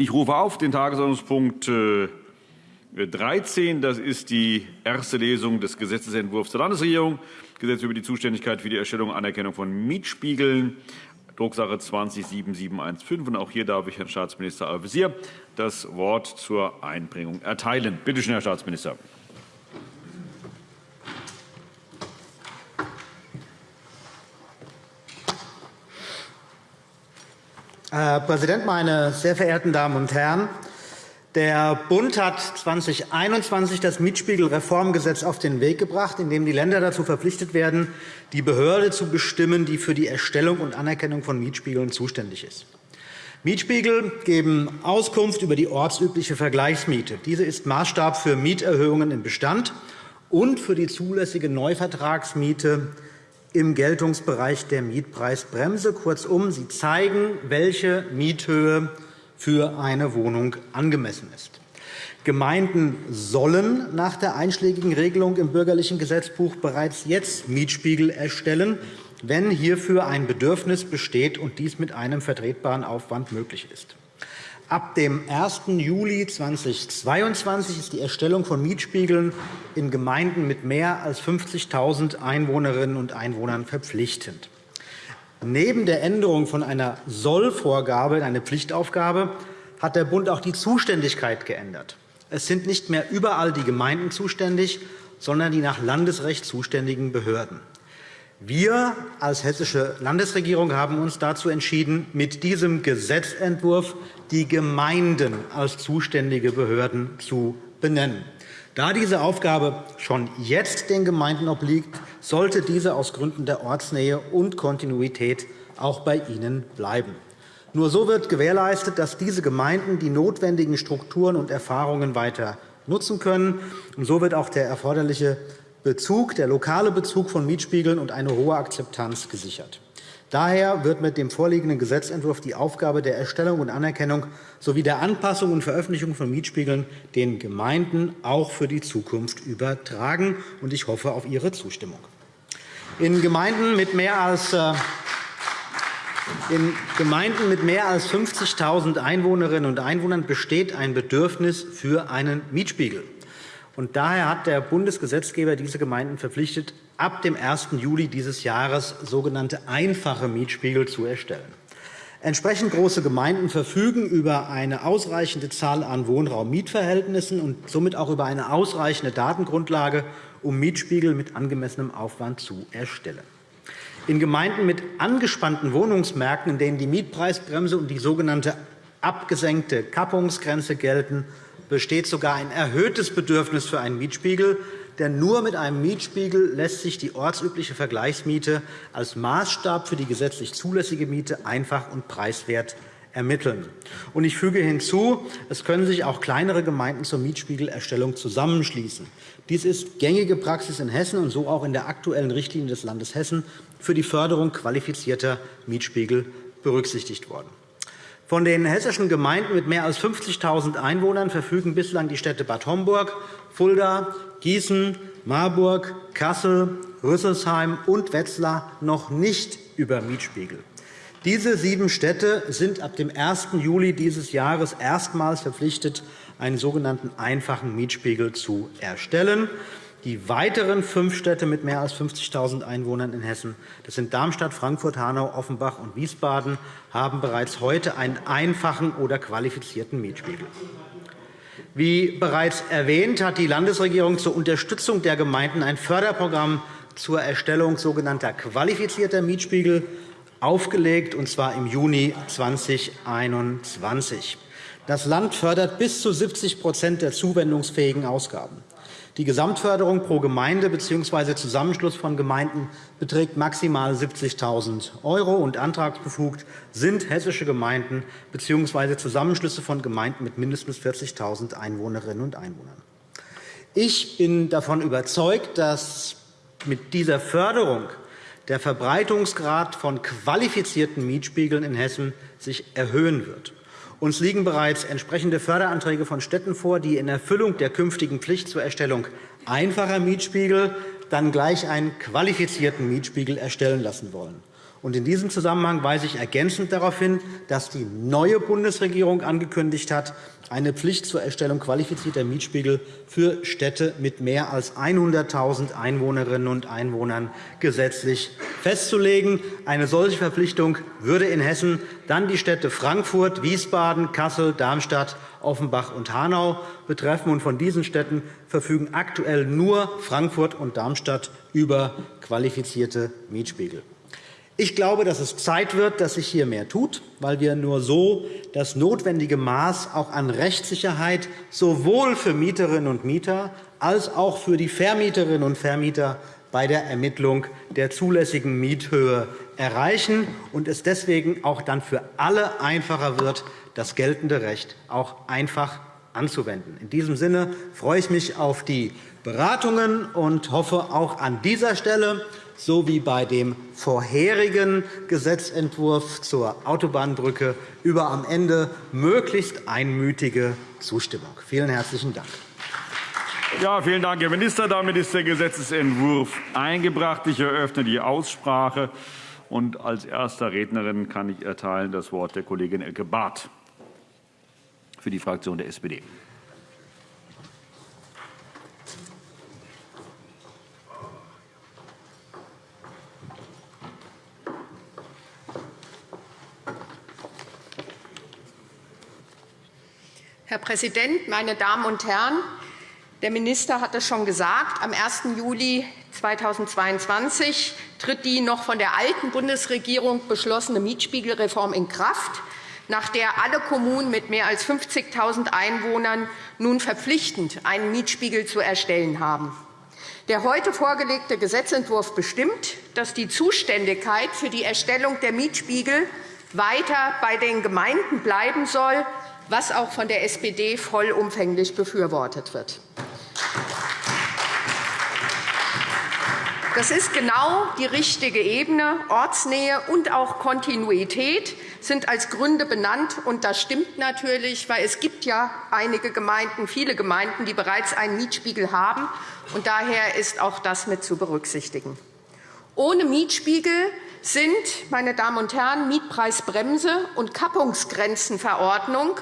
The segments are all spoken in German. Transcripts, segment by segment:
Ich rufe auf den Tagesordnungspunkt 13. Das ist die erste Lesung des Gesetzentwurfs der Landesregierung. Gesetz über die Zuständigkeit für die Erstellung und Anerkennung von Mietspiegeln. Drucksache 207715. Und auch hier darf ich Herrn Staatsminister Al-Wazir das Wort zur Einbringung erteilen. Bitte schön, Herr Staatsminister. Herr Präsident, meine sehr verehrten Damen und Herren! Der Bund hat 2021 das Mietspiegelreformgesetz auf den Weg gebracht, in dem die Länder dazu verpflichtet werden, die Behörde zu bestimmen, die für die Erstellung und Anerkennung von Mietspiegeln zuständig ist. Mietspiegel geben Auskunft über die ortsübliche Vergleichsmiete. Diese ist Maßstab für Mieterhöhungen im Bestand und für die zulässige Neuvertragsmiete im Geltungsbereich der Mietpreisbremse. Kurzum, sie zeigen, welche Miethöhe für eine Wohnung angemessen ist. Gemeinden sollen nach der einschlägigen Regelung im Bürgerlichen Gesetzbuch bereits jetzt Mietspiegel erstellen, wenn hierfür ein Bedürfnis besteht und dies mit einem vertretbaren Aufwand möglich ist. Ab dem 1. Juli 2022 ist die Erstellung von Mietspiegeln in Gemeinden mit mehr als 50.000 Einwohnerinnen und Einwohnern verpflichtend. Neben der Änderung von einer Sollvorgabe in eine Pflichtaufgabe hat der Bund auch die Zuständigkeit geändert. Es sind nicht mehr überall die Gemeinden zuständig, sondern die nach Landesrecht zuständigen Behörden. Wir als Hessische Landesregierung haben uns dazu entschieden, mit diesem Gesetzentwurf die Gemeinden als zuständige Behörden zu benennen. Da diese Aufgabe schon jetzt den Gemeinden obliegt, sollte diese aus Gründen der Ortsnähe und Kontinuität auch bei ihnen bleiben. Nur so wird gewährleistet, dass diese Gemeinden die notwendigen Strukturen und Erfahrungen weiter nutzen können. Und so wird auch der erforderliche Bezug, der lokale Bezug von Mietspiegeln und eine hohe Akzeptanz gesichert. Daher wird mit dem vorliegenden Gesetzentwurf die Aufgabe der Erstellung und Anerkennung sowie der Anpassung und Veröffentlichung von Mietspiegeln den Gemeinden auch für die Zukunft übertragen. Ich hoffe auf Ihre Zustimmung. In Gemeinden mit mehr als äh, in Gemeinden mit mehr als 50.000 Einwohnerinnen und Einwohnern besteht ein Bedürfnis für einen Mietspiegel. Und daher hat der Bundesgesetzgeber diese Gemeinden verpflichtet, ab dem 1. Juli dieses Jahres sogenannte einfache Mietspiegel zu erstellen. Entsprechend große Gemeinden verfügen über eine ausreichende Zahl an Wohnraum-Mietverhältnissen und somit auch über eine ausreichende Datengrundlage, um Mietspiegel mit angemessenem Aufwand zu erstellen. In Gemeinden mit angespannten Wohnungsmärkten, in denen die Mietpreisbremse und die sogenannte abgesenkte Kappungsgrenze gelten, besteht sogar ein erhöhtes Bedürfnis für einen Mietspiegel. Denn nur mit einem Mietspiegel lässt sich die ortsübliche Vergleichsmiete als Maßstab für die gesetzlich zulässige Miete einfach und preiswert ermitteln. Ich füge hinzu, es können sich auch kleinere Gemeinden zur Mietspiegelerstellung zusammenschließen. Dies ist gängige Praxis in Hessen und so auch in der aktuellen Richtlinie des Landes Hessen für die Förderung qualifizierter Mietspiegel berücksichtigt worden. Von den hessischen Gemeinden mit mehr als 50.000 Einwohnern verfügen bislang die Städte Bad Homburg, Fulda, Gießen, Marburg, Kassel, Rüsselsheim und Wetzlar noch nicht über Mietspiegel. Diese sieben Städte sind ab dem 1. Juli dieses Jahres erstmals verpflichtet, einen sogenannten einfachen Mietspiegel zu erstellen. Die weiteren fünf Städte mit mehr als 50.000 Einwohnern in Hessen, das sind Darmstadt, Frankfurt, Hanau, Offenbach und Wiesbaden, haben bereits heute einen einfachen oder qualifizierten Mietspiegel. Wie bereits erwähnt, hat die Landesregierung zur Unterstützung der Gemeinden ein Förderprogramm zur Erstellung sogenannter qualifizierter Mietspiegel aufgelegt, und zwar im Juni 2021. Das Land fördert bis zu 70% der zuwendungsfähigen Ausgaben. Die Gesamtförderung pro Gemeinde bzw. Zusammenschluss von Gemeinden beträgt maximal 70.000 €, und antragsbefugt sind hessische Gemeinden bzw. Zusammenschlüsse von Gemeinden mit mindestens 40.000 Einwohnerinnen und Einwohnern. Ich bin davon überzeugt, dass mit dieser Förderung der Verbreitungsgrad von qualifizierten Mietspiegeln in Hessen sich erhöhen wird. Uns liegen bereits entsprechende Förderanträge von Städten vor, die in Erfüllung der künftigen Pflicht zur Erstellung einfacher Mietspiegel dann gleich einen qualifizierten Mietspiegel erstellen lassen wollen. In diesem Zusammenhang weise ich ergänzend darauf hin, dass die neue Bundesregierung angekündigt hat, eine Pflicht zur Erstellung qualifizierter Mietspiegel für Städte mit mehr als 100.000 Einwohnerinnen und Einwohnern gesetzlich festzulegen. Eine solche Verpflichtung würde in Hessen dann die Städte Frankfurt, Wiesbaden, Kassel, Darmstadt, Offenbach und Hanau betreffen. Von diesen Städten verfügen aktuell nur Frankfurt und Darmstadt über qualifizierte Mietspiegel. Ich glaube, dass es Zeit wird, dass sich hier mehr tut, weil wir nur so das notwendige Maß auch an Rechtssicherheit sowohl für Mieterinnen und Mieter als auch für die Vermieterinnen und Vermieter bei der Ermittlung der zulässigen Miethöhe erreichen und es deswegen auch dann für alle einfacher wird, das geltende Recht auch einfach anzuwenden. In diesem Sinne freue ich mich auf die Beratungen und hoffe auch an dieser Stelle, so wie bei dem vorherigen Gesetzentwurf zur Autobahnbrücke über am Ende möglichst einmütige Zustimmung. Vielen herzlichen Dank. Ja, vielen Dank, Herr Minister. Damit ist der Gesetzentwurf eingebracht. Ich eröffne die Aussprache. Und als erster Rednerin kann ich erteilen das Wort der Kollegin Elke Barth für die Fraktion der SPD. Herr Präsident, meine Damen und Herren! Der Minister hat es schon gesagt. Am 1. Juli 2022 tritt die noch von der alten Bundesregierung beschlossene Mietspiegelreform in Kraft, nach der alle Kommunen mit mehr als 50.000 Einwohnern nun verpflichtend einen Mietspiegel zu erstellen haben. Der heute vorgelegte Gesetzentwurf bestimmt, dass die Zuständigkeit für die Erstellung der Mietspiegel weiter bei den Gemeinden bleiben soll was auch von der SPD vollumfänglich befürwortet wird. Das ist genau die richtige Ebene. Ortsnähe und auch Kontinuität sind als Gründe benannt. Und das stimmt natürlich, weil es gibt ja einige Gemeinden, viele Gemeinden, die bereits einen Mietspiegel haben. Und daher ist auch das mit zu berücksichtigen. Ohne Mietspiegel sind, meine Damen und Herren, Mietpreisbremse und Kappungsgrenzenverordnung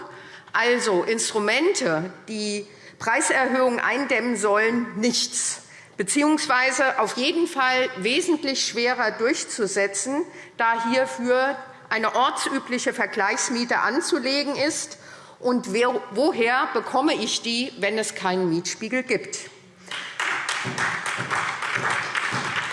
also Instrumente, die Preiserhöhungen eindämmen sollen, nichts bzw. auf jeden Fall wesentlich schwerer durchzusetzen, da hierfür eine ortsübliche Vergleichsmiete anzulegen ist. Und woher bekomme ich die, wenn es keinen Mietspiegel gibt?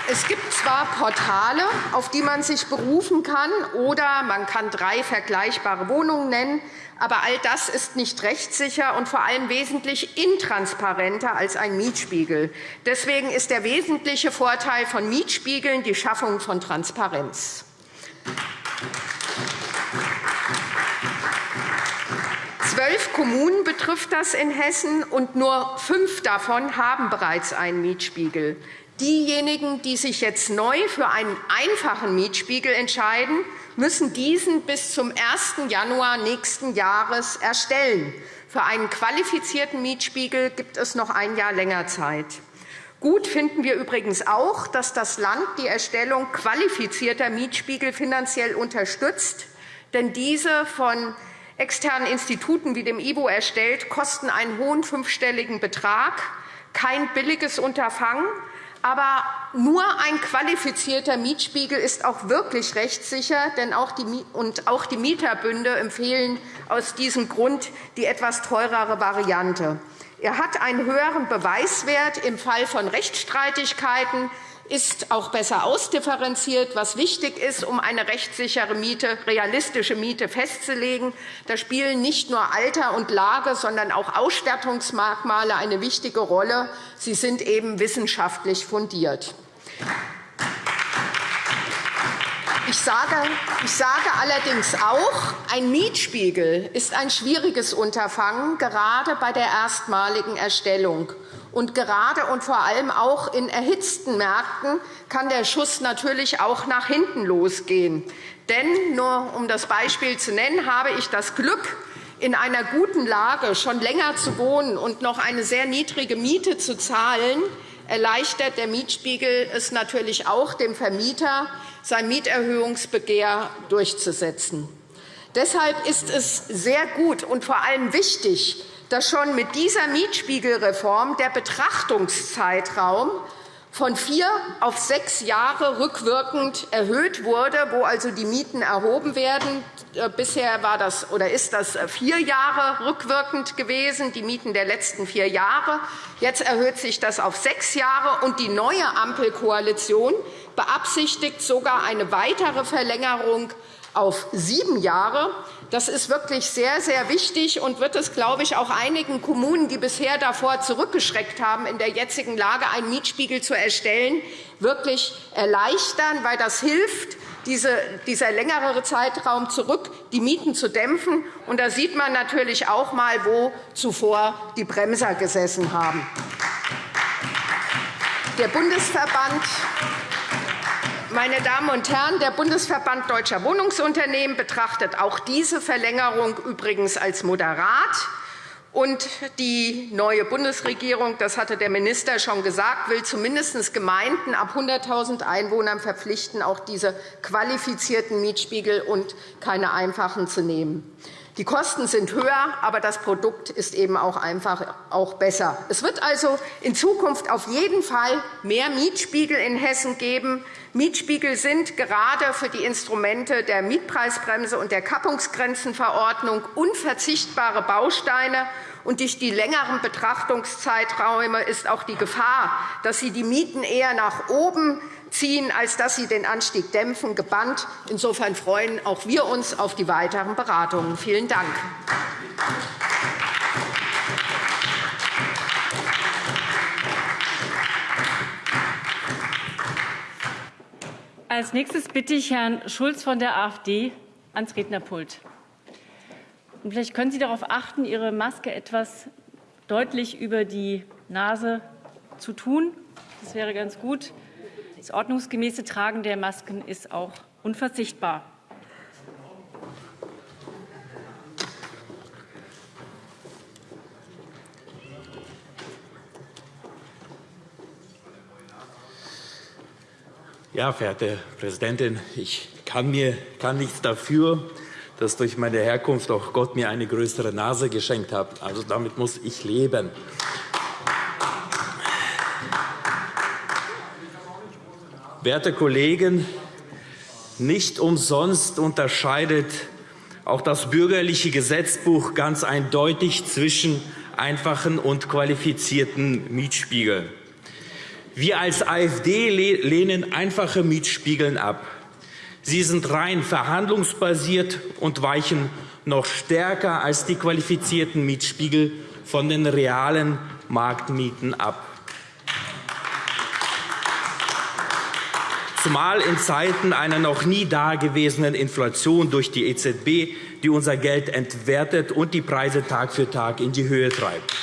Es gibt zwar Portale, auf die man sich berufen kann, oder man kann drei vergleichbare Wohnungen nennen, aber all das ist nicht rechtssicher und vor allem wesentlich intransparenter als ein Mietspiegel. Deswegen ist der wesentliche Vorteil von Mietspiegeln die Schaffung von Transparenz. Zwölf Kommunen betrifft das in Hessen, und nur fünf davon haben bereits einen Mietspiegel. Diejenigen, die sich jetzt neu für einen einfachen Mietspiegel entscheiden, müssen diesen bis zum 1. Januar nächsten Jahres erstellen. Für einen qualifizierten Mietspiegel gibt es noch ein Jahr länger Zeit. Gut finden wir übrigens auch, dass das Land die Erstellung qualifizierter Mietspiegel finanziell unterstützt. Denn diese von externen Instituten wie dem IBO erstellt, kosten einen hohen fünfstelligen Betrag, kein billiges Unterfangen. Aber nur ein qualifizierter Mietspiegel ist auch wirklich rechtssicher, denn auch die, und auch die Mieterbünde empfehlen aus diesem Grund die etwas teurere Variante. Er hat einen höheren Beweiswert im Fall von Rechtsstreitigkeiten, ist auch besser ausdifferenziert, was wichtig ist, um eine rechtssichere Miete, realistische Miete festzulegen. Da spielen nicht nur Alter und Lage, sondern auch Ausstattungsmerkmale eine wichtige Rolle. Sie sind eben wissenschaftlich fundiert. Ich sage, ich sage allerdings auch, ein Mietspiegel ist ein schwieriges Unterfangen, gerade bei der erstmaligen Erstellung. Und gerade und vor allem auch in erhitzten Märkten kann der Schuss natürlich auch nach hinten losgehen. Denn, nur um das Beispiel zu nennen, habe ich das Glück, in einer guten Lage schon länger zu wohnen und noch eine sehr niedrige Miete zu zahlen, erleichtert der Mietspiegel es natürlich auch dem Vermieter, sein Mieterhöhungsbegehr durchzusetzen. Deshalb ist es sehr gut und vor allem wichtig, dass schon mit dieser Mietspiegelreform der Betrachtungszeitraum von vier auf sechs Jahre rückwirkend erhöht wurde, wo also die Mieten erhoben werden. Äh, bisher war das, oder ist das vier Jahre rückwirkend gewesen, die Mieten der letzten vier Jahre. Jetzt erhöht sich das auf sechs Jahre, und die neue Ampelkoalition beabsichtigt sogar eine weitere Verlängerung auf sieben Jahre. Das ist wirklich sehr, sehr wichtig und wird es, glaube ich, auch einigen Kommunen, die bisher davor zurückgeschreckt haben, in der jetzigen Lage einen Mietspiegel zu erstellen, wirklich erleichtern, weil das hilft, dieser längere Zeitraum zurück, die Mieten zu dämpfen. Und da sieht man natürlich auch einmal, wo zuvor die Bremser gesessen haben. Der Bundesverband meine Damen und Herren, der Bundesverband Deutscher Wohnungsunternehmen betrachtet auch diese Verlängerung übrigens als moderat. Und die neue Bundesregierung, das hatte der Minister schon gesagt, will zumindest Gemeinden ab 100.000 Einwohnern verpflichten, auch diese qualifizierten Mietspiegel und keine einfachen zu nehmen. Die Kosten sind höher, aber das Produkt ist eben auch einfach auch besser. Es wird also in Zukunft auf jeden Fall mehr Mietspiegel in Hessen geben. Mietspiegel sind gerade für die Instrumente der Mietpreisbremse und der Kappungsgrenzenverordnung unverzichtbare Bausteine. Und durch die längeren Betrachtungszeiträume ist auch die Gefahr, dass sie die Mieten eher nach oben ziehen, als dass sie den Anstieg dämpfen, gebannt. Insofern freuen auch wir uns auf die weiteren Beratungen. Vielen Dank. Als nächstes bitte ich Herrn Schulz von der AfD ans Rednerpult. Und vielleicht können Sie darauf achten, Ihre Maske etwas deutlich über die Nase zu tun. Das wäre ganz gut. Das ordnungsgemäße Tragen der Masken ist auch unverzichtbar. Ja, verehrte Präsidentin, ich kann, mir, kann nichts dafür, dass durch meine Herkunft auch Gott mir eine größere Nase geschenkt hat. Also damit muss ich leben. Werte Kollegen, nicht umsonst unterscheidet auch das bürgerliche Gesetzbuch ganz eindeutig zwischen einfachen und qualifizierten Mietspiegeln. Wir als AfD lehnen einfache Mietspiegeln ab. Sie sind rein verhandlungsbasiert und weichen noch stärker als die qualifizierten Mietspiegel von den realen Marktmieten ab. Zumal in Zeiten einer noch nie dagewesenen Inflation durch die EZB, die unser Geld entwertet und die Preise Tag für Tag in die Höhe treibt.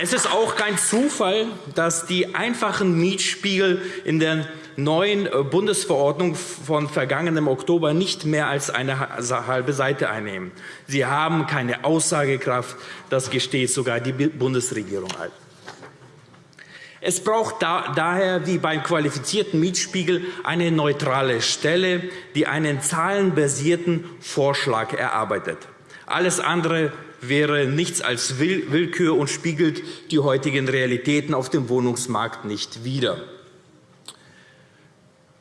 Es ist auch kein Zufall, dass die einfachen Mietspiegel in der neuen Bundesverordnung von vergangenem Oktober nicht mehr als eine halbe Seite einnehmen. Sie haben keine Aussagekraft. Das gesteht sogar die Bundesregierung ein. Es braucht daher wie beim qualifizierten Mietspiegel eine neutrale Stelle, die einen zahlenbasierten Vorschlag erarbeitet. Alles andere wäre nichts als Willkür und spiegelt die heutigen Realitäten auf dem Wohnungsmarkt nicht wider.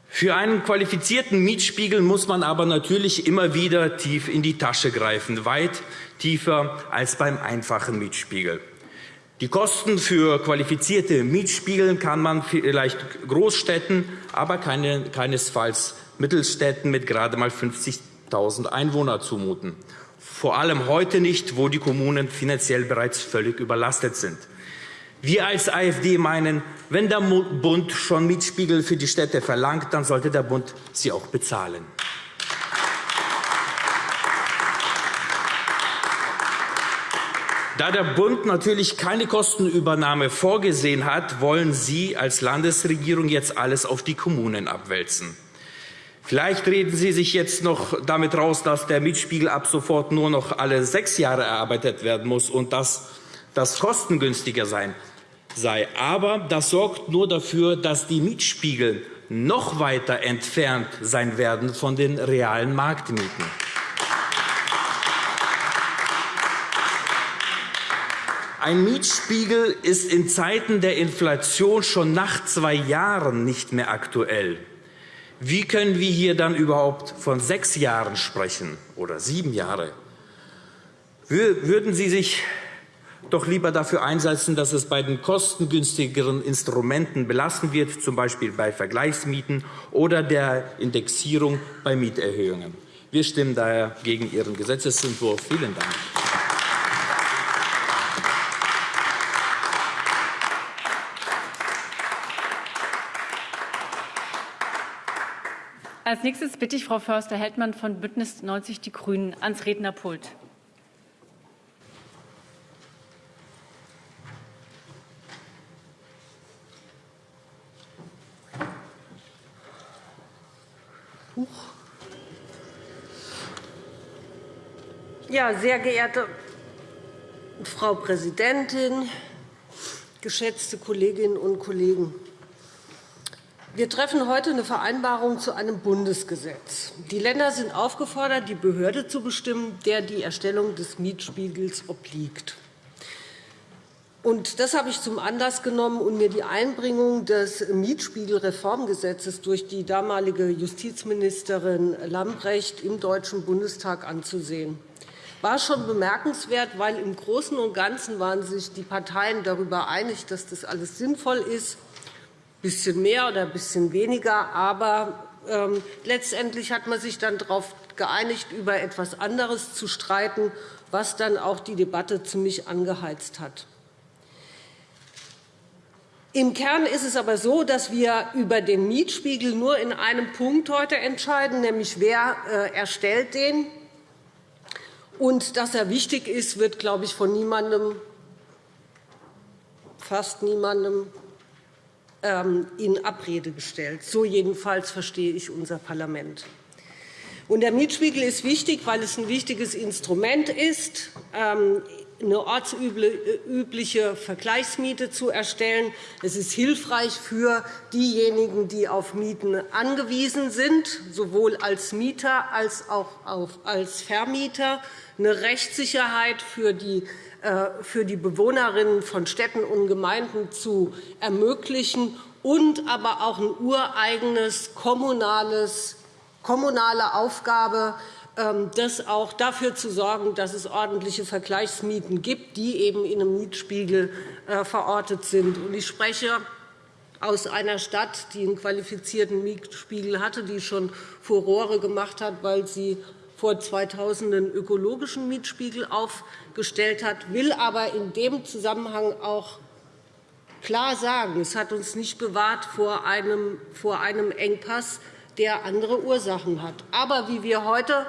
Für einen qualifizierten Mietspiegel muss man aber natürlich immer wieder tief in die Tasche greifen, weit tiefer als beim einfachen Mietspiegel. Die Kosten für qualifizierte Mietspiegel kann man vielleicht Großstädten, aber keine, keinesfalls Mittelstädten mit gerade einmal 50.000 Einwohnern zumuten. Vor allem heute nicht, wo die Kommunen finanziell bereits völlig überlastet sind. Wir als AfD meinen, wenn der Bund schon Mietspiegel für die Städte verlangt, dann sollte der Bund sie auch bezahlen. Da der Bund natürlich keine Kostenübernahme vorgesehen hat, wollen Sie als Landesregierung jetzt alles auf die Kommunen abwälzen. Vielleicht reden Sie sich jetzt noch damit raus, dass der Mietspiegel ab sofort nur noch alle sechs Jahre erarbeitet werden muss und dass das kostengünstiger sein sei. Aber das sorgt nur dafür, dass die Mietspiegel noch weiter entfernt sein werden von den realen Marktmieten. Ein Mietspiegel ist in Zeiten der Inflation schon nach zwei Jahren nicht mehr aktuell. Wie können wir hier dann überhaupt von sechs Jahren sprechen oder sieben Jahre? Würden Sie sich doch lieber dafür einsetzen, dass es bei den kostengünstigeren Instrumenten belassen wird, z. B. bei Vergleichsmieten oder der Indexierung bei Mieterhöhungen. Wir stimmen daher gegen Ihren Gesetzentwurf. Vielen Dank. Als nächstes bitte ich Frau Förster-Heldmann von Bündnis 90 Die Grünen ans Rednerpult. Ja, sehr geehrte Frau Präsidentin, geschätzte Kolleginnen und Kollegen! Wir treffen heute eine Vereinbarung zu einem Bundesgesetz. Die Länder sind aufgefordert, die Behörde zu bestimmen, der die Erstellung des Mietspiegels obliegt. Das habe ich zum Anlass genommen, um mir die Einbringung des Mietspiegelreformgesetzes durch die damalige Justizministerin Lambrecht im Deutschen Bundestag anzusehen war schon bemerkenswert, weil im Großen und Ganzen waren sich die Parteien darüber einig, dass das alles sinnvoll ist bisschen mehr oder ein bisschen weniger. Aber ähm, letztendlich hat man sich dann darauf geeinigt, über etwas anderes zu streiten, was dann auch die Debatte ziemlich angeheizt hat. Im Kern ist es aber so, dass wir über den Mietspiegel nur in einem Punkt heute entscheiden, nämlich wer äh, erstellt den. Und dass er wichtig ist, wird, glaube ich, von niemandem, fast niemandem in Abrede gestellt. So jedenfalls verstehe ich unser Parlament. Der Mietspiegel ist wichtig, weil es ein wichtiges Instrument ist, ähm, eine ortsübliche Vergleichsmiete zu erstellen. Es ist hilfreich für diejenigen, die auf Mieten angewiesen sind, sowohl als Mieter als auch als Vermieter, eine Rechtssicherheit für die äh, für die Bewohnerinnen von Städten und Gemeinden zu ermöglichen und aber auch eine ureigenes kommunales, kommunale Aufgabe, das auch dafür zu sorgen, dass es ordentliche Vergleichsmieten gibt, die eben in einem Mietspiegel äh, verortet sind. Ich spreche aus einer Stadt, die einen qualifizierten Mietspiegel hatte, die schon Furore gemacht hat, weil sie vor 2000 einen ökologischen Mietspiegel aufgestellt hat, will aber in dem Zusammenhang auch klar sagen, es hat uns nicht bewahrt vor einem Engpass, der andere Ursachen hat. Aber wie wir heute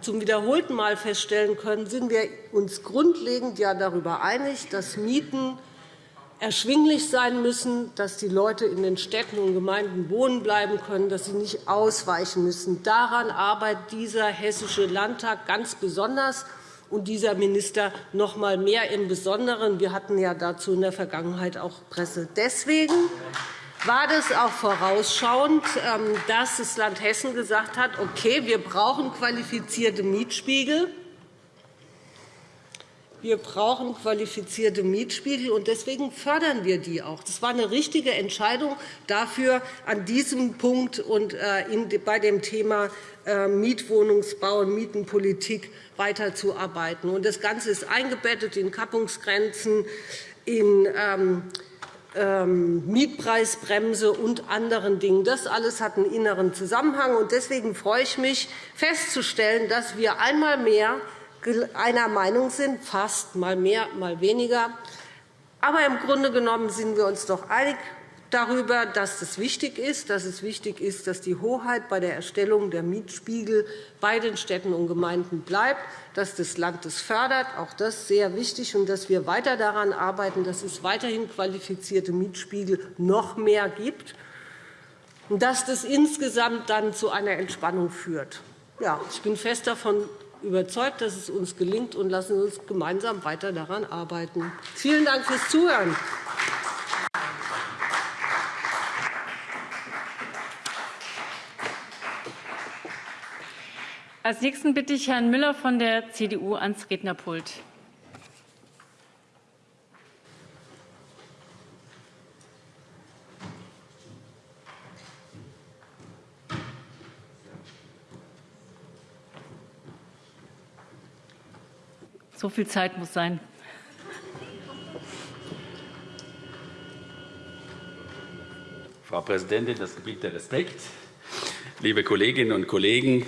zum wiederholten Mal feststellen können, sind wir uns grundlegend ja darüber einig, dass Mieten erschwinglich sein müssen, dass die Leute in den Städten und Gemeinden wohnen bleiben können, dass sie nicht ausweichen müssen. Daran arbeitet dieser Hessische Landtag ganz besonders und dieser Minister noch einmal mehr im Besonderen. Wir hatten ja dazu in der Vergangenheit auch Presse. Deswegen war das auch vorausschauend, ähm, dass das Land Hessen gesagt hat, okay, wir brauchen qualifizierte Mietspiegel. Wir brauchen qualifizierte Mietspiegel, und deswegen fördern wir die auch. Das war eine richtige Entscheidung, dafür an diesem Punkt und äh, bei dem Thema äh, Mietwohnungsbau und Mietenpolitik weiterzuarbeiten. Das Ganze ist eingebettet in Kappungsgrenzen, in ähm, Mietpreisbremse und anderen Dingen. Das alles hat einen inneren Zusammenhang. Deswegen freue ich mich, festzustellen, dass wir einmal mehr einer Meinung sind, fast mal mehr, mal weniger. Aber im Grunde genommen sind wir uns doch einig darüber, dass es wichtig ist, dass es wichtig ist, dass die Hoheit bei der Erstellung der Mietspiegel bei den Städten und Gemeinden bleibt, dass das Land das fördert. Auch das ist sehr wichtig, und dass wir weiter daran arbeiten, dass es weiterhin qualifizierte Mietspiegel noch mehr gibt und dass das insgesamt dann zu einer Entspannung führt. Ja, ich bin fest davon überzeugt, dass es uns gelingt, und lassen Sie uns gemeinsam weiter daran arbeiten. Vielen Dank fürs Zuhören. Als Nächsten bitte ich Herrn Müller von der CDU ans Rednerpult. So viel Zeit muss sein. Frau Präsidentin, das Gebiet der Respekt. Liebe Kolleginnen und Kollegen,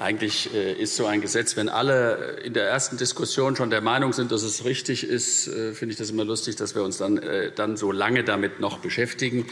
eigentlich äh, ist so ein Gesetz, wenn alle in der ersten Diskussion schon der Meinung sind, dass es richtig ist, äh, finde ich das immer lustig, dass wir uns dann, äh, dann so lange damit noch beschäftigen.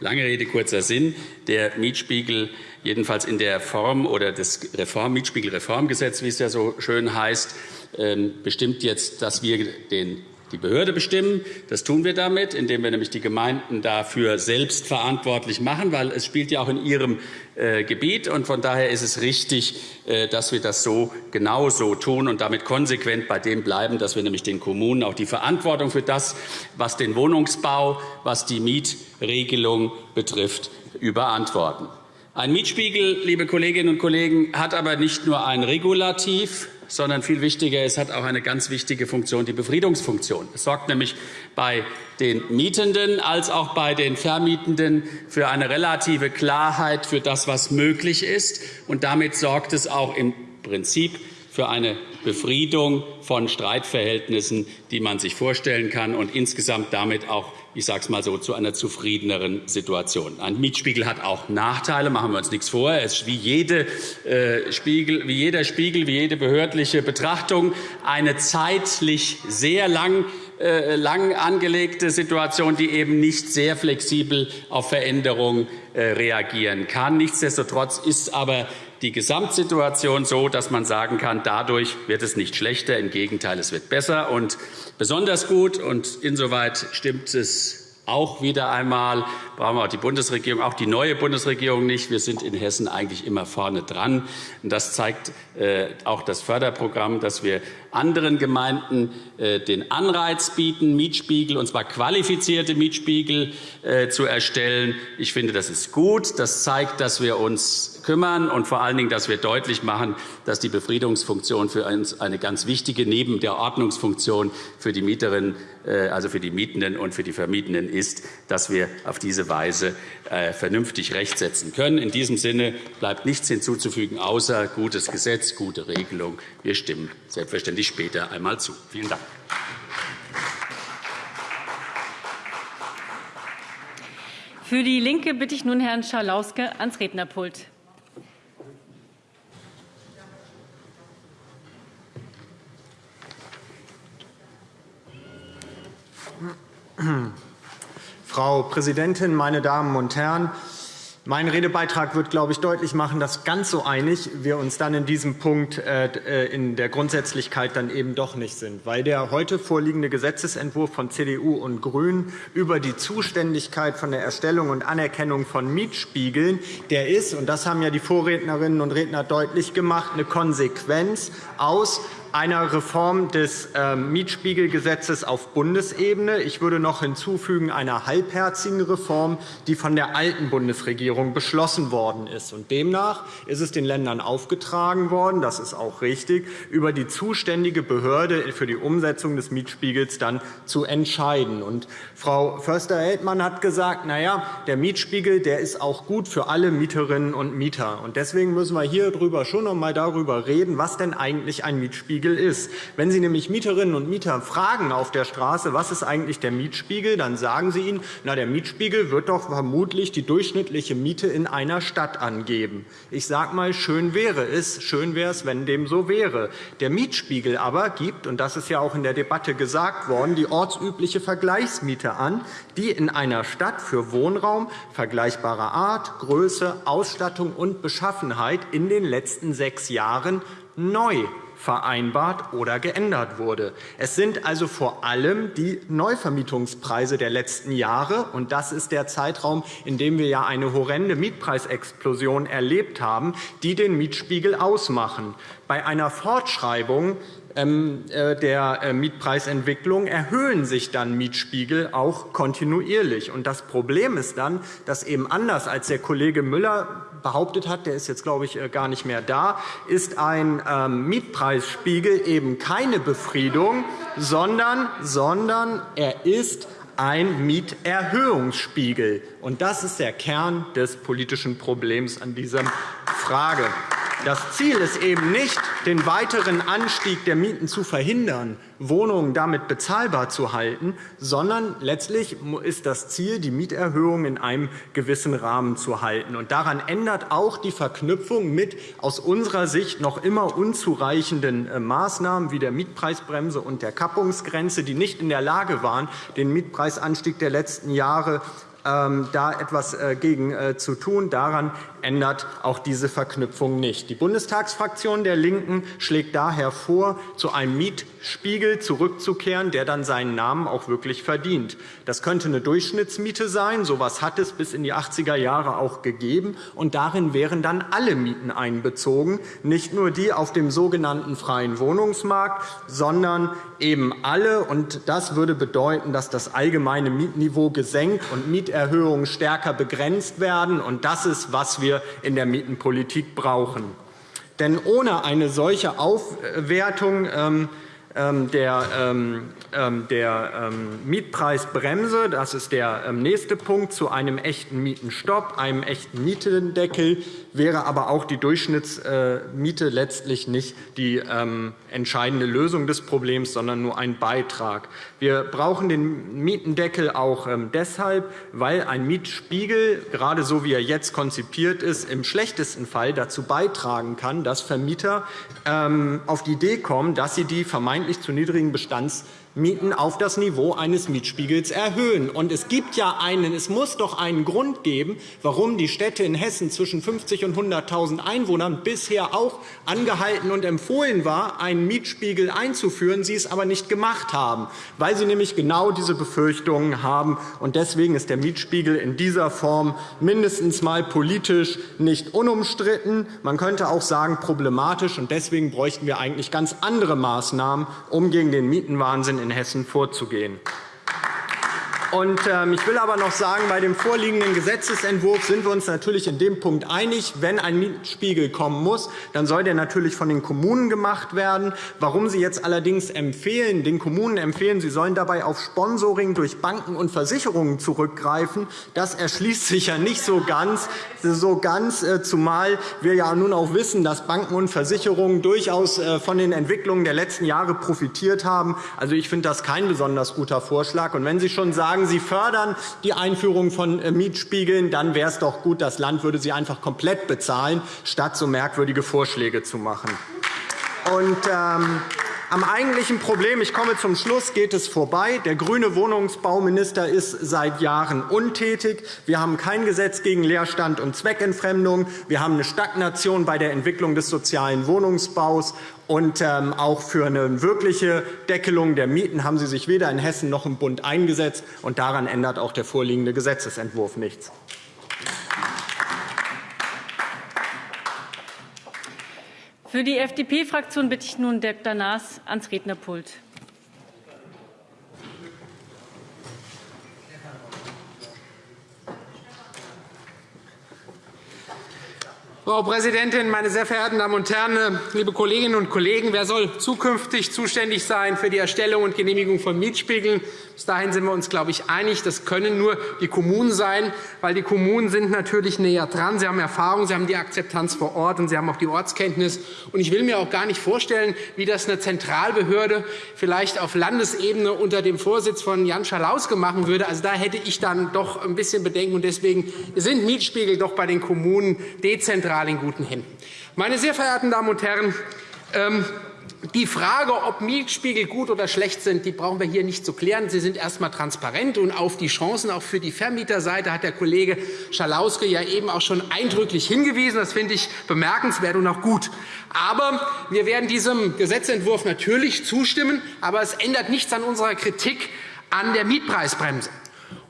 Lange Rede, kurzer Sinn. Der Mietspiegel, jedenfalls in der Form oder das Reform, Mietspiegelreformgesetz, wie es ja so schön heißt, ähm, bestimmt jetzt, dass wir den die Behörde bestimmen. Das tun wir damit, indem wir nämlich die Gemeinden dafür selbst verantwortlich machen, weil es spielt ja auch in ihrem äh, Gebiet. Und von daher ist es richtig, äh, dass wir das so genau so tun und damit konsequent bei dem bleiben, dass wir nämlich den Kommunen auch die Verantwortung für das, was den Wohnungsbau, was die Mietregelung betrifft, überantworten. Ein Mietspiegel, liebe Kolleginnen und Kollegen, hat aber nicht nur ein Regulativ, sondern viel wichtiger, es hat auch eine ganz wichtige Funktion, die Befriedungsfunktion. Es sorgt nämlich bei den Mietenden als auch bei den Vermietenden für eine relative Klarheit für das, was möglich ist. Und damit sorgt es auch im Prinzip für eine Befriedung von Streitverhältnissen, die man sich vorstellen kann, und insgesamt damit auch ich sage es mal so, zu einer zufriedeneren Situation. Ein Mietspiegel hat auch Nachteile, machen wir uns nichts vor. Es ist wie, jede, äh, Spiegel, wie jeder Spiegel, wie jede behördliche Betrachtung eine zeitlich sehr lang äh, lang angelegte Situation, die eben nicht sehr flexibel auf Veränderungen äh, reagieren kann. Nichtsdestotrotz ist aber die Gesamtsituation so, dass man sagen kann, dadurch wird es nicht schlechter, im Gegenteil, es wird besser. Und besonders gut, und insoweit stimmt es auch wieder einmal brauchen wir auch die Bundesregierung, auch die neue Bundesregierung nicht. Wir sind in Hessen eigentlich immer vorne dran. Das zeigt äh, auch das Förderprogramm, dass wir anderen Gemeinden äh, den Anreiz bieten, Mietspiegel, und zwar qualifizierte Mietspiegel äh, zu erstellen. Ich finde, das ist gut. Das zeigt, dass wir uns kümmern und vor allen Dingen, dass wir deutlich machen, dass die Befriedungsfunktion für uns eine ganz wichtige neben der Ordnungsfunktion für die Mieterinnen, also für die Mietenden und für die Vermietenden ist, dass wir auf diese Weise vernünftig Recht setzen können. In diesem Sinne bleibt nichts hinzuzufügen, außer gutes Gesetz, gute Regelung. Wir stimmen selbstverständlich ich später einmal zu. Vielen Dank. Für die LINKE bitte ich nun Herrn Schalauske ans Rednerpult. Frau Präsidentin, meine Damen und Herren! Mein Redebeitrag wird, glaube ich, deutlich machen, dass ganz so einig wir uns dann in diesem Punkt äh, äh, in der Grundsätzlichkeit dann eben doch nicht sind, weil der heute vorliegende Gesetzentwurf von CDU und GRÜNEN über die Zuständigkeit von der Erstellung und Anerkennung von Mietspiegeln, der ist, und das haben ja die Vorrednerinnen und Redner deutlich gemacht, eine Konsequenz aus einer Reform des ähm, Mietspiegelgesetzes auf Bundesebene. Ich würde noch hinzufügen einer halbherzigen Reform, die von der alten Bundesregierung beschlossen worden ist. demnach ist es den Ländern aufgetragen worden, das ist auch richtig, über die zuständige Behörde für die Umsetzung des Mietspiegels dann zu entscheiden. Frau Förster-Heldmann hat gesagt, na ja, der Mietspiegel der ist auch gut für alle Mieterinnen und Mieter. Deswegen müssen wir hier schon noch einmal darüber reden, was denn eigentlich ein Mietspiegel Mietspiegel ist. Wenn Sie nämlich Mieterinnen und Mieter fragen auf der Straße, was ist eigentlich der Mietspiegel, dann sagen Sie ihnen, na, der Mietspiegel wird doch vermutlich die durchschnittliche Miete in einer Stadt angeben. Ich sage mal, schön wäre es, schön wäre es, wenn dem so wäre. Der Mietspiegel aber gibt, und das ist ja auch in der Debatte gesagt worden, die ortsübliche Vergleichsmiete an, die in einer Stadt für Wohnraum vergleichbarer Art, Größe, Ausstattung und Beschaffenheit in den letzten sechs Jahren neu vereinbart oder geändert wurde. Es sind also vor allem die Neuvermietungspreise der letzten Jahre, und das ist der Zeitraum, in dem wir ja eine horrende Mietpreisexplosion erlebt haben, die den Mietspiegel ausmachen. Bei einer Fortschreibung der äh, Mietpreisentwicklung erhöhen sich dann Mietspiegel auch kontinuierlich. das Problem ist dann, dass eben anders als der Kollege Müller behauptet hat, der ist jetzt, glaube ich, äh, gar nicht mehr da, ist ein ähm, Mietpreisspiegel eben keine Befriedung, sondern, sondern er ist ein Mieterhöhungsspiegel. das ist der Kern des politischen Problems an dieser Frage. Das Ziel ist eben nicht, den weiteren Anstieg der Mieten zu verhindern, Wohnungen damit bezahlbar zu halten, sondern letztlich ist das Ziel, die Mieterhöhung in einem gewissen Rahmen zu halten. Und daran ändert auch die Verknüpfung mit aus unserer Sicht noch immer unzureichenden äh, Maßnahmen wie der Mietpreisbremse und der Kappungsgrenze, die nicht in der Lage waren, den Mietpreisanstieg der letzten Jahre ähm, da etwas äh, gegen äh, zu tun. Daran ändert auch diese Verknüpfung nicht. Die Bundestagsfraktion der LINKEN schlägt daher vor, zu einem Mietspiegel zurückzukehren, der dann seinen Namen auch wirklich verdient. Das könnte eine Durchschnittsmiete sein. So etwas hat es bis in die 80er Jahre auch gegeben. Und darin wären dann alle Mieten einbezogen, nicht nur die auf dem sogenannten freien Wohnungsmarkt, sondern eben alle. Und das würde bedeuten, dass das allgemeine Mietniveau gesenkt und Mieterhöhungen stärker begrenzt werden. Und das ist, was wir in der Mietenpolitik brauchen. Denn ohne eine solche Aufwertung ähm, ähm, der, ähm, der Mietpreisbremse. Das ist der nächste Punkt zu einem echten Mietenstopp, einem echten Mietendeckel wäre aber auch die Durchschnittsmiete letztlich nicht die entscheidende Lösung des Problems, sondern nur ein Beitrag. Wir brauchen den Mietendeckel auch deshalb, weil ein Mietspiegel, gerade so wie er jetzt konzipiert ist, im schlechtesten Fall dazu beitragen kann, dass Vermieter auf die Idee kommen, dass sie die vermeintlich vermeintlich zu niedrigen Bestands Mieten auf das Niveau eines Mietspiegels erhöhen. Und es gibt ja einen, es muss doch einen Grund geben, warum die Städte in Hessen zwischen 50 und 100.000 Einwohnern bisher auch angehalten und empfohlen war, einen Mietspiegel einzuführen, sie es aber nicht gemacht haben, weil sie nämlich genau diese Befürchtungen haben. Und deswegen ist der Mietspiegel in dieser Form mindestens mal politisch nicht unumstritten. Man könnte auch sagen problematisch. Und deswegen bräuchten wir eigentlich ganz andere Maßnahmen, um gegen den Mietenwahnsinn in Hessen vorzugehen. Ähm, ich will aber noch sagen, bei dem vorliegenden Gesetzentwurf sind wir uns natürlich in dem Punkt einig. Wenn ein Mietspiegel kommen muss, dann soll der natürlich von den Kommunen gemacht werden. Warum Sie jetzt allerdings empfehlen, den Kommunen empfehlen, sie sollen dabei auf Sponsoring durch Banken und Versicherungen zurückgreifen, das erschließt sich ja nicht so ganz, so ganz äh, zumal wir ja nun auch wissen, dass Banken und Versicherungen durchaus äh, von den Entwicklungen der letzten Jahre profitiert haben. Also, ich finde das kein besonders guter Vorschlag. Und wenn Sie schon sagen, sagen, Sie fördern die Einführung von äh, Mietspiegeln, dann wäre es doch gut, das Land würde sie einfach komplett bezahlen, statt so merkwürdige Vorschläge zu machen. Und, ähm, am eigentlichen Problem, ich komme zum Schluss, geht es vorbei. Der grüne Wohnungsbauminister ist seit Jahren untätig. Wir haben kein Gesetz gegen Leerstand und Zweckentfremdung. Wir haben eine Stagnation bei der Entwicklung des sozialen Wohnungsbaus. Und ähm, auch für eine wirkliche Deckelung der Mieten haben Sie sich weder in Hessen noch im Bund eingesetzt. Und daran ändert auch der vorliegende Gesetzentwurf nichts. Für die FDP-Fraktion bitte ich nun Dr. Naas ans Rednerpult. Frau Präsidentin, meine sehr verehrten Damen und Herren, liebe Kolleginnen und Kollegen! Wer soll zukünftig zuständig sein für die Erstellung und Genehmigung von Mietspiegeln? Bis dahin sind wir uns, glaube ich, einig. Das können nur die Kommunen sein, weil die Kommunen sind natürlich näher dran. Sie haben Erfahrung, sie haben die Akzeptanz vor Ort, und sie haben auch die Ortskenntnis. Ich will mir auch gar nicht vorstellen, wie das eine Zentralbehörde vielleicht auf Landesebene unter dem Vorsitz von Jan Schalauske machen würde. Also, da hätte ich dann doch ein bisschen Bedenken. Deswegen sind Mietspiegel doch bei den Kommunen dezentral zentral in guten Händen. Meine sehr verehrten Damen und Herren, ähm, die Frage, ob Mietspiegel gut oder schlecht sind, die brauchen wir hier nicht zu klären. Sie sind erst einmal transparent. Und auf die Chancen auch für die Vermieterseite hat der Kollege Schalauske ja eben auch schon eindrücklich hingewiesen. Das finde ich bemerkenswert und auch gut. Aber wir werden diesem Gesetzentwurf natürlich zustimmen. Aber es ändert nichts an unserer Kritik an der Mietpreisbremse.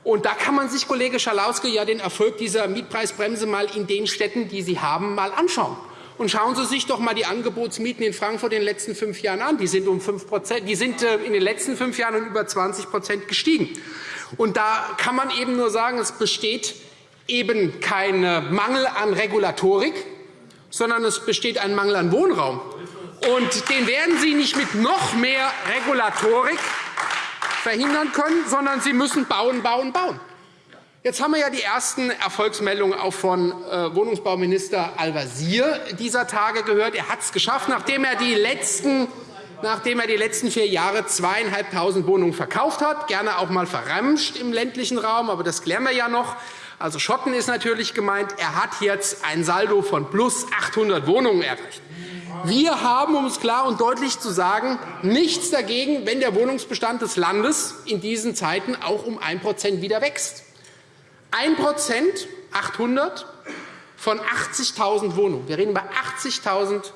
Und da kann man sich, Kollege Schalauske, ja den Erfolg dieser Mietpreisbremse mal in den Städten, die Sie haben, mal anschauen. Und schauen Sie sich doch einmal die Angebotsmieten in Frankfurt in den letzten fünf Jahren an. Die sind, um 5 die sind äh, in den letzten fünf Jahren um über 20% gestiegen. Und da kann man eben nur sagen, es besteht eben kein Mangel an Regulatorik, sondern es besteht ein Mangel an Wohnraum. Und den werden Sie nicht mit noch mehr Regulatorik verhindern können, sondern Sie müssen bauen, bauen, bauen. Jetzt haben wir ja die ersten Erfolgsmeldungen auch von äh, Wohnungsbauminister Al-Wazir dieser Tage gehört. Er hat es geschafft, nachdem er die letzten nachdem er die letzten vier Jahre zweieinhalbtausend Wohnungen verkauft hat, gerne auch einmal verramscht im ländlichen Raum, aber das klären wir ja noch. Also Schotten ist natürlich gemeint. Er hat jetzt ein Saldo von plus 800 Wohnungen erreicht. Wir haben, um es klar und deutlich zu sagen, nichts dagegen, wenn der Wohnungsbestand des Landes in diesen Zeiten auch um 1% wieder wächst. 1 800 von 80.000 Wohnungen. Wir reden über 80.000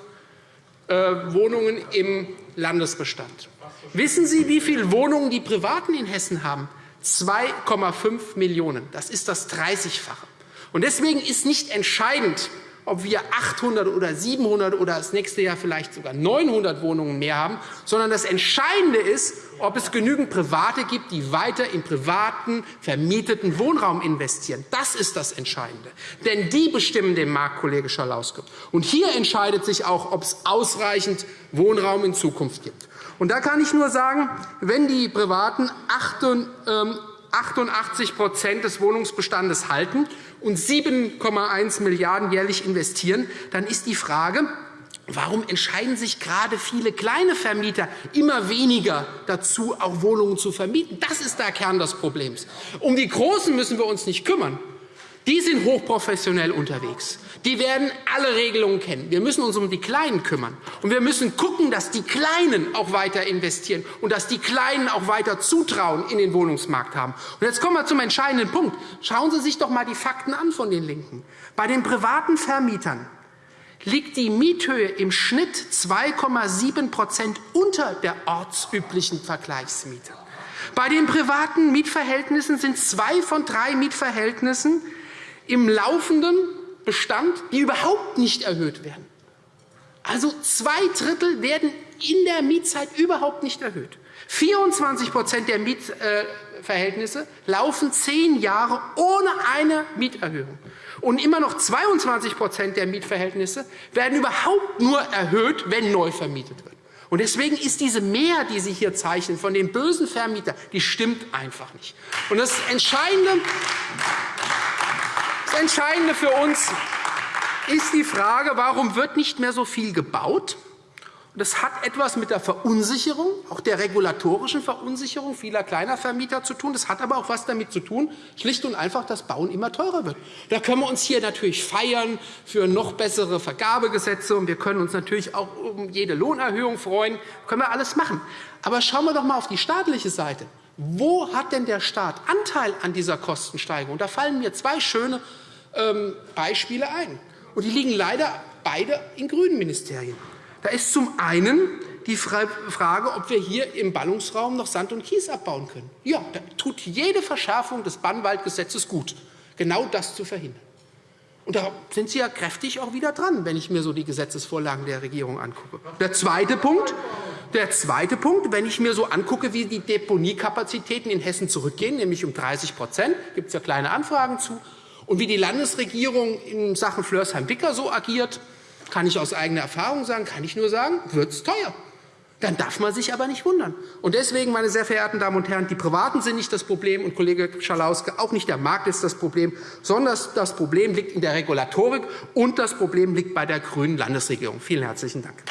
äh, Wohnungen im Landesbestand. Wissen Sie, wie viele Wohnungen die Privaten in Hessen haben? 2,5 Millionen. Das ist das 30-fache. Deswegen ist nicht entscheidend, ob wir 800 oder 700 oder das nächste Jahr vielleicht sogar 900 Wohnungen mehr haben, sondern das Entscheidende ist, ob es genügend Private gibt, die weiter in privaten, vermieteten Wohnraum investieren. Das ist das Entscheidende. Denn die bestimmen den Markt, Kollege Schalauske. Und hier entscheidet sich auch, ob es ausreichend Wohnraum in Zukunft gibt. Und da kann ich nur sagen, wenn die Privaten 88% des Wohnungsbestandes halten und 7,1 Milliarden € jährlich investieren, dann ist die Frage, Warum entscheiden sich gerade viele kleine Vermieter immer weniger dazu, auch Wohnungen zu vermieten? Das ist der Kern des Problems. Um die Großen müssen wir uns nicht kümmern. Die sind hochprofessionell unterwegs. Die werden alle Regelungen kennen. Wir müssen uns um die Kleinen kümmern. Und wir müssen schauen, dass die Kleinen auch weiter investieren und dass die Kleinen auch weiter Zutrauen in den Wohnungsmarkt haben. Und jetzt kommen wir zum entscheidenden Punkt. Schauen Sie sich doch einmal die Fakten an von den LINKEN. Bei den privaten Vermietern liegt die Miethöhe im Schnitt 2,7% unter der ortsüblichen Vergleichsmiete. Bei den privaten Mietverhältnissen sind zwei von drei Mietverhältnissen im laufenden Bestand, die überhaupt nicht erhöht werden. Also zwei Drittel werden in der Mietzeit überhaupt nicht erhöht. 24% der Mietverhältnisse laufen zehn Jahre ohne eine Mieterhöhung. Und immer noch 22% der Mietverhältnisse werden überhaupt nur erhöht, wenn neu vermietet wird. Und deswegen ist diese Mehr, die Sie hier zeichnen, von den bösen Vermietern, die stimmt einfach nicht. Und das Entscheidende, Entscheidende für uns ist die Frage, warum wird nicht mehr so viel gebaut? Das hat etwas mit der Verunsicherung, auch der regulatorischen Verunsicherung vieler kleiner Vermieter zu tun. Das hat aber auch etwas damit zu tun, schlicht und einfach, dass Bauen immer teurer wird. Da können wir uns hier natürlich feiern für noch bessere Vergabegesetze, und wir können uns natürlich auch um jede Lohnerhöhung freuen. Das können wir alles machen. Aber schauen wir doch einmal auf die staatliche Seite. Wo hat denn der Staat Anteil an dieser Kostensteigerung? Da fallen mir zwei schöne Beispiele ein. Und die liegen leider beide in grünen Ministerien. Da ist zum einen die Frage, ob wir hier im Ballungsraum noch Sand und Kies abbauen können. Ja, da tut jede Verschärfung des Bannwaldgesetzes gut, genau das zu verhindern. Und da sind Sie ja kräftig auch wieder dran, wenn ich mir so die Gesetzesvorlagen der Regierung angucke. Der zweite Punkt, der zweite Punkt, wenn ich mir so angucke, wie die Deponiekapazitäten in Hessen zurückgehen, nämlich um 30% gibt es ja kleine Anfragen zu, und wie die Landesregierung in Sachen Flörsheim-Wicker so agiert, kann ich aus eigener Erfahrung sagen, kann ich nur sagen, wird es teuer. Dann darf man sich aber nicht wundern. Und deswegen, meine sehr verehrten Damen und Herren, die Privaten sind nicht das Problem, und Kollege Schalauske, auch nicht der Markt ist das Problem, sondern das Problem liegt in der Regulatorik, und das Problem liegt bei der grünen Landesregierung. Vielen herzlichen Dank.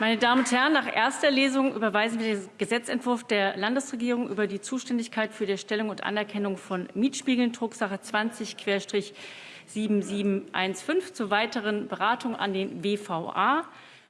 Meine Damen und Herren, nach erster Lesung überweisen wir den Gesetzentwurf der Landesregierung über die Zuständigkeit für die Erstellung und Anerkennung von Mietspiegeln, Drucksache 20-7715, zur weiteren Beratung an den WVA.